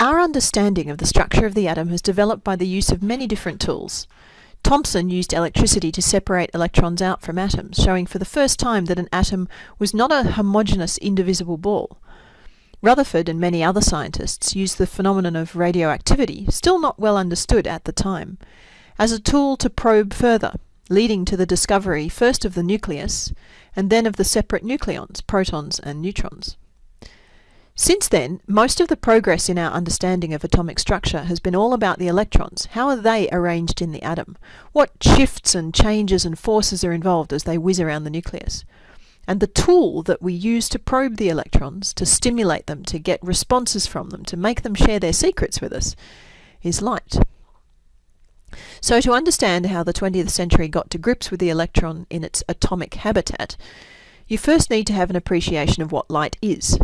Our understanding of the structure of the atom has developed by the use of many different tools. Thomson used electricity to separate electrons out from atoms, showing for the first time that an atom was not a homogeneous, indivisible ball. Rutherford and many other scientists used the phenomenon of radioactivity, still not well understood at the time, as a tool to probe further, leading to the discovery first of the nucleus and then of the separate nucleons, protons and neutrons. Since then, most of the progress in our understanding of atomic structure has been all about the electrons. How are they arranged in the atom? What shifts and changes and forces are involved as they whiz around the nucleus? And the tool that we use to probe the electrons, to stimulate them, to get responses from them, to make them share their secrets with us, is light. So to understand how the 20th century got to grips with the electron in its atomic habitat, you first need to have an appreciation of what light is.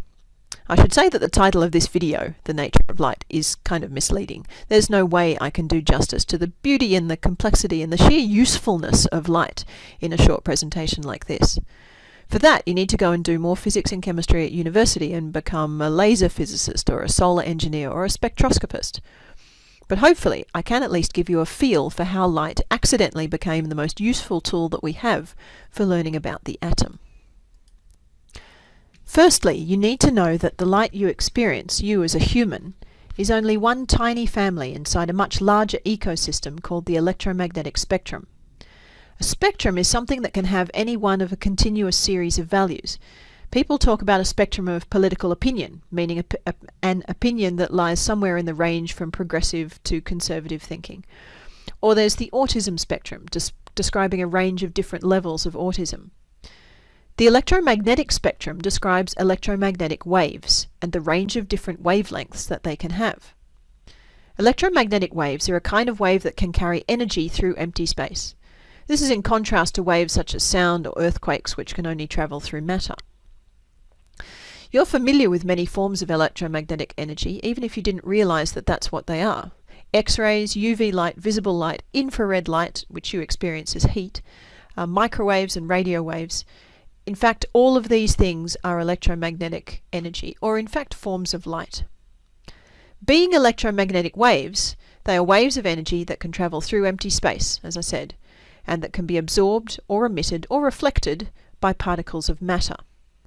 I should say that the title of this video, The Nature of Light, is kind of misleading. There's no way I can do justice to the beauty and the complexity and the sheer usefulness of light in a short presentation like this. For that, you need to go and do more physics and chemistry at university and become a laser physicist or a solar engineer or a spectroscopist. But hopefully, I can at least give you a feel for how light accidentally became the most useful tool that we have for learning about the atom. Firstly, you need to know that the light you experience, you as a human, is only one tiny family inside a much larger ecosystem called the electromagnetic spectrum. A spectrum is something that can have any one of a continuous series of values. People talk about a spectrum of political opinion, meaning a, a, an opinion that lies somewhere in the range from progressive to conservative thinking. Or there's the autism spectrum, describing a range of different levels of autism. The electromagnetic spectrum describes electromagnetic waves and the range of different wavelengths that they can have. Electromagnetic waves are a kind of wave that can carry energy through empty space. This is in contrast to waves such as sound or earthquakes which can only travel through matter. You're familiar with many forms of electromagnetic energy, even if you didn't realize that that's what they are. X-rays, UV light, visible light, infrared light, which you experience as heat, uh, microwaves and radio waves, in fact, all of these things are electromagnetic energy, or in fact forms of light. Being electromagnetic waves, they are waves of energy that can travel through empty space, as I said, and that can be absorbed or emitted or reflected by particles of matter.